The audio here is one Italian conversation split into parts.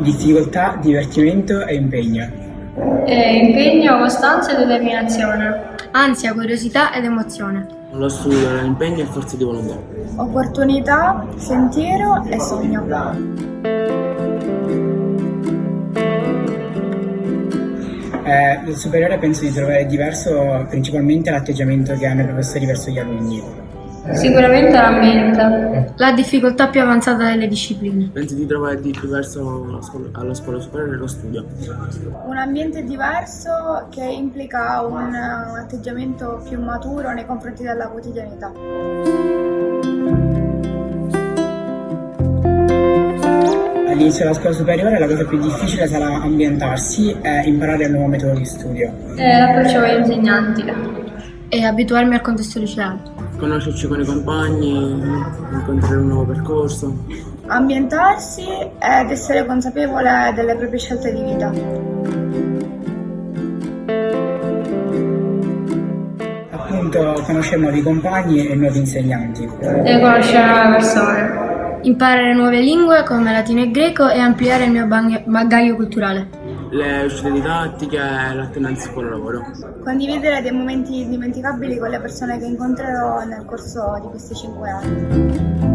Difficoltà, divertimento e impegno. Eh, impegno, costanza e determinazione. Ansia, curiosità ed emozione. Lo studio, l'impegno e forza di volontà. Opportunità, sentiero e sogno. Eh, nel superiore penso di trovare diverso principalmente l'atteggiamento che hanno i professori verso gli alunni. Sicuramente la mente. La difficoltà più avanzata delle discipline. Penso di trovare di diverso alla scuola, superiore lo studio. Un ambiente diverso che implica un atteggiamento più maturo nei confronti della quotidianità. All'inizio della scuola superiore la cosa più difficile sarà ambientarsi e imparare il nuovo metodo di studio. Eh, l'approccio con gli insegnanti. E abituarmi al contesto liceale. Conoscerci con i compagni, incontrare un nuovo percorso. Ambientarsi ed essere consapevole delle proprie scelte di vita. Appunto conoscere nuovi compagni e nuovi insegnanti. E conoscere nuove persone. Imparare nuove lingue come latino e greco e ampliare il mio bagaglio culturale. Le uscite didattiche e l'alternanza con il lavoro. Condividere dei momenti indimenticabili con le persone che incontrerò nel corso di questi cinque anni.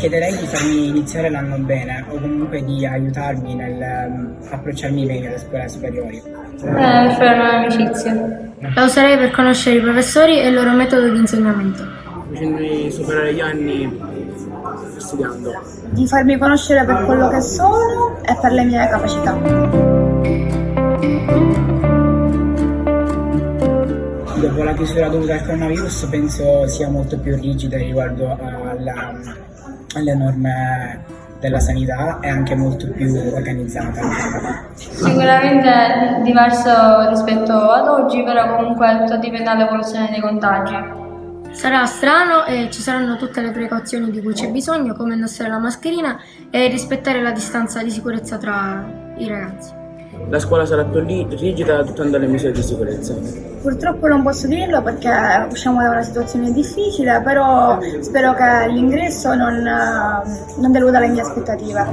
Chiederei di farmi iniziare l'anno bene o comunque di aiutarmi nell'approcciarmi meglio alle scuole superiori. Eh, per fare nuove amicizie. La userei per conoscere i professori e il loro metodo di insegnamento. Facendomi superare gli anni studiando. Di farmi conoscere per quello che sono e per le mie capacità. Dopo la chiusura dovuta al coronavirus penso sia molto più rigida riguardo alla, alle norme della sanità e anche molto più organizzata. Sicuramente diverso rispetto ad oggi, però comunque tutto dipende dall'evoluzione dei contagi. Sarà strano e ci saranno tutte le precauzioni di cui c'è bisogno, come indossare la mascherina e rispettare la distanza di sicurezza tra i ragazzi. La scuola sarà più rigida adottando le misure di sicurezza. Purtroppo non posso dirlo perché usciamo da una situazione difficile, però spero che l'ingresso non, non deluda le mie aspettative.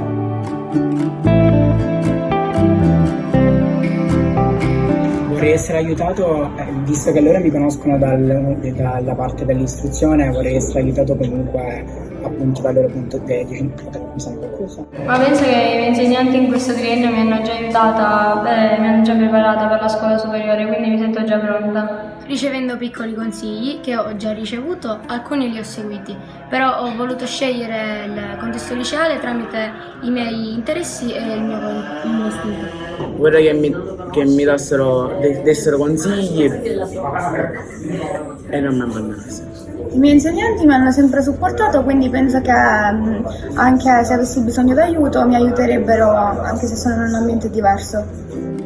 Vorrei essere aiutato, eh, visto che loro mi conoscono dal- dalla parte dell'istruzione, vorrei essere aiutato comunque appunto dal loro punto di vista. Mi sa qualcosa? Ma penso che i miei insegnanti in questo triennio mi hanno già aiutata, beh, mi hanno già preparata per la scuola superiore, quindi mi sento già pronta. Ricevendo piccoli consigli che ho già ricevuto, alcuni li ho seguiti, però ho voluto scegliere il contesto liceale tramite i miei interessi e il mio, il mio istinto. Vorrei che mi, che mi dassero, de- dessero consigli e non mi abbandonassero. I miei insegnanti mi hanno sempre supportato, quindi penso che mm, anche se avessi bisogno d'aiuto mi aiuterebbero anche se sono in un ambiente diverso.